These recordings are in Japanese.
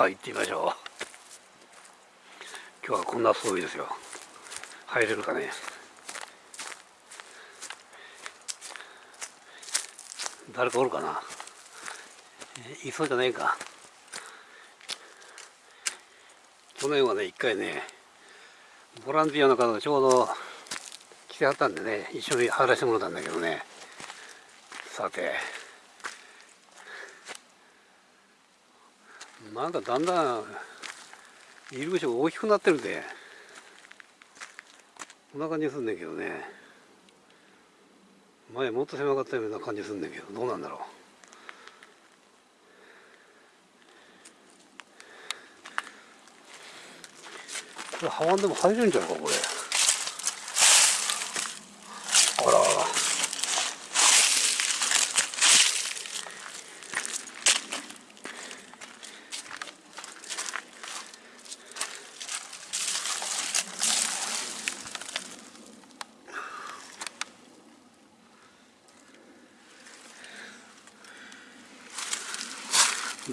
さあ行ってみましょう。今日はこんな装備ですよ。入れるかね。誰かおるかな。えいそうじゃないか。去年はね一回ねボランティアの方がちょうど来てはったんでね一緒に入らせてもらったんだけどね。さてなんかだんだん入り口が大きくなってるで。こんな感じするんだけどね。前もっと狭かったような感じするんだけどどうなんだろう。これハワンでも入れるんじゃないかこれ。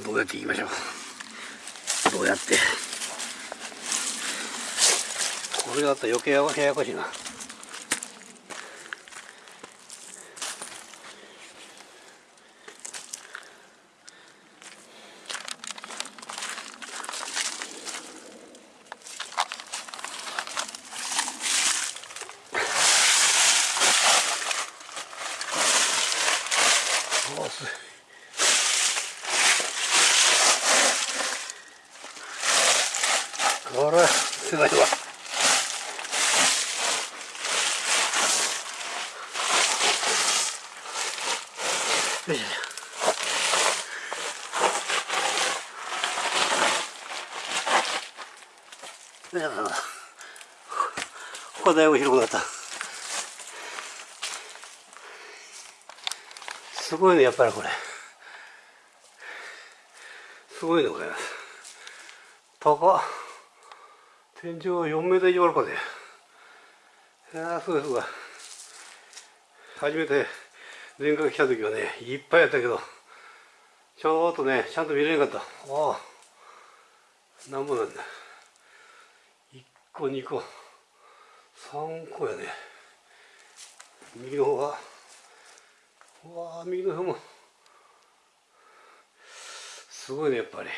どうやって行きましょう？どうやって？これがあったら余計ややこしいな。おすこれは狭いわ。よいしょ。よいしょここだいぶ広くなった。すごいねやっぱりこれ。すごいねこれ高っ。天井は4メートル以上あるかね。いやーすごいすごい初めて前回来た時はねいっぱいやったけどちょっとねちゃんと見れなかった。ああなんぼなんだ。1個2個3個やね。右の方がうわあ右の方も。すごいねやっぱり。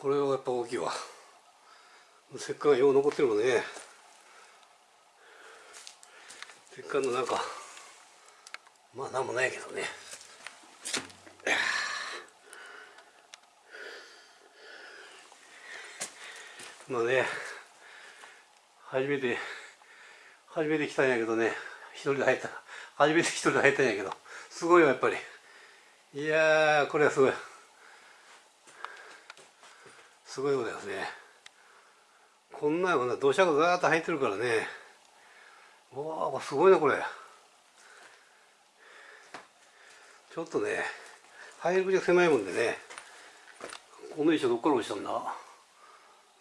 これはやっぱ大きいわ。せっかくよう残ってるもんね。せっかくのなんかまあなんもないけどね。まあね。初めて初めて来たんやけどね。一人で入った。初めて一人で入ったんやけど。すごいよやっぱり。いやーこれはすごい。すごいことですね。こんなような土砂がガーッと入ってるからね。わあすごいなこれ。ちょっとね入り口が狭いもんでねこの石どっから落ちたんだ？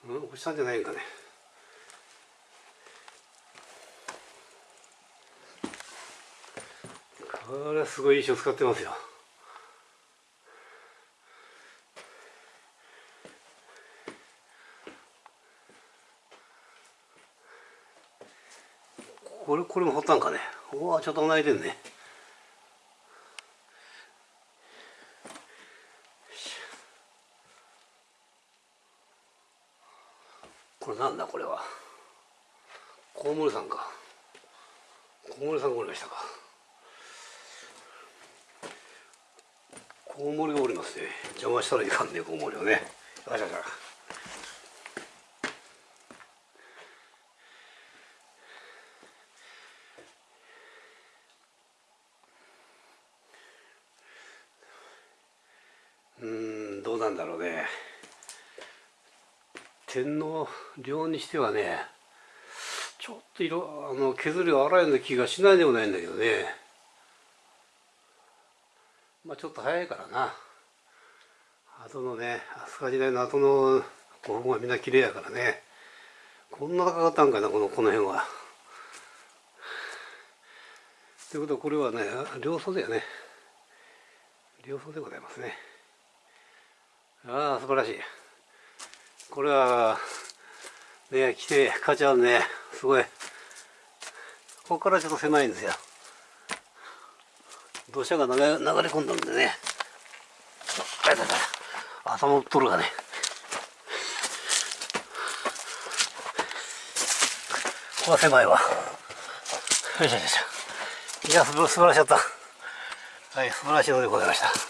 うん落ちたんじゃないんかね。これはすごい石を使ってますよ。これこれも掘ったんかね。うわちょっと泣いてんね。これなんだこれは。コウモリさんか。コウモリさんがおりましたか。コウモリがおりますね。邪魔したらいかんねコウモリをね。よしよしよしうんどうんだろうね。天皇陵にしてはねちょっと色あの削りが荒いような気がしないでもないんだけどね。まあちょっと早いからな。後のね飛鳥時代の後の古墳はみんな綺麗やからね。こんな高かったんかなこのこの辺は。ということはこれはね両袖やね両袖でございますね。ああ素晴らしい。これはね来て価値あるねすごい。ここからちょっと狭いんですよ。土砂が流れ流れ込んだんでね。あいたいた頭を取るがね。ここは狭いわ。よいしょよいしょ。いや素晴らしかった。はい素晴らしいのでございました。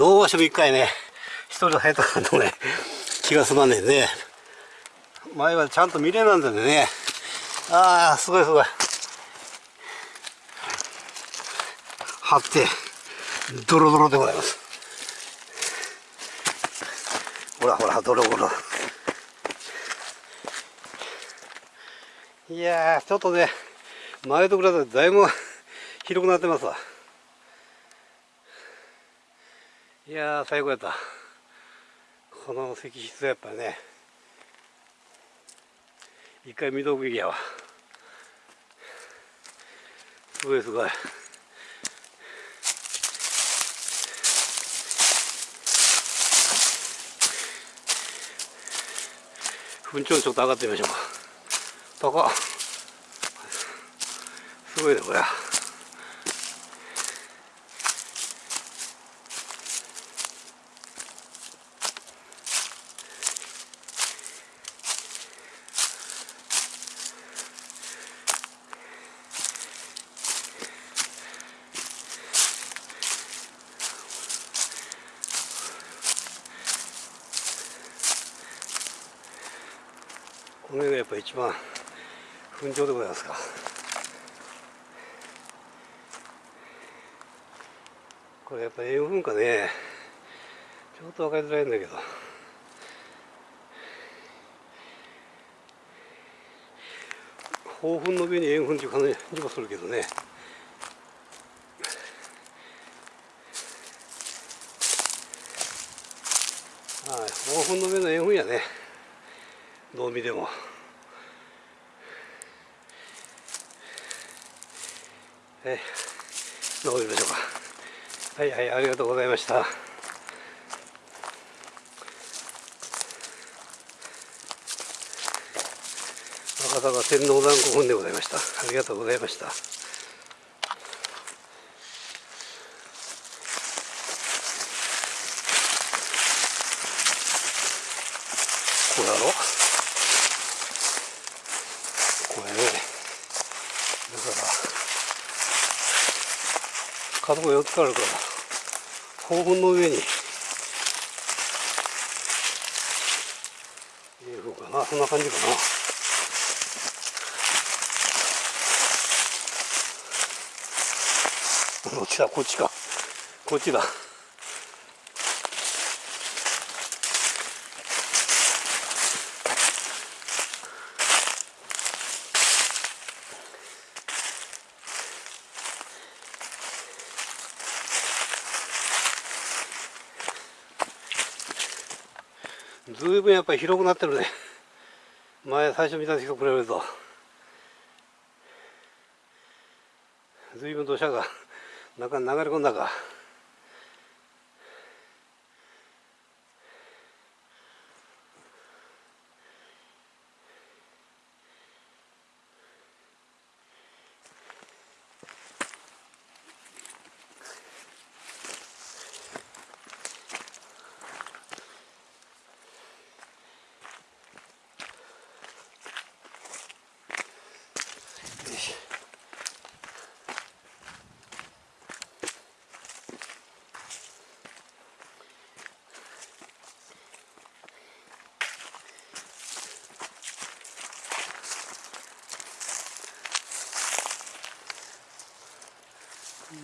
どうしても一回ね一人で入ったかとね気が済まねえね。前はちゃんと見れなんだよね。ああすごいすごい。張ってドロドロでございます。ほらほらドロドロ。いやーちょっとね前と比べてだいぶ広くなってますわ。いやー最高やった。この石室はやっぱね一回見とくべきやわ。すごいすごい。噴頂ちょっと上がってみましょうか。高っ。すごいねこれ。この辺がやっぱ一番噴頂でございますか。これやっぱ塩分かねちょっと分かりづらいんだけど。豊粉の上に塩分っていう感じもするけどね。はい豊粉の上の塩分やね。どう見ても。はいどう見ましょうか。はいはいありがとうございました。赤坂天皇団古墳でございました。ありがとうございましたこれだろこれねだから角が4つあるから黄金の上に入れようかな。そんな感じかな。どっちだ？こっちか。こっちだ。ずいぶんやっぱり広くなってるね。前最初見た時と比べると。ずいぶん土砂が中に流れ込んだか。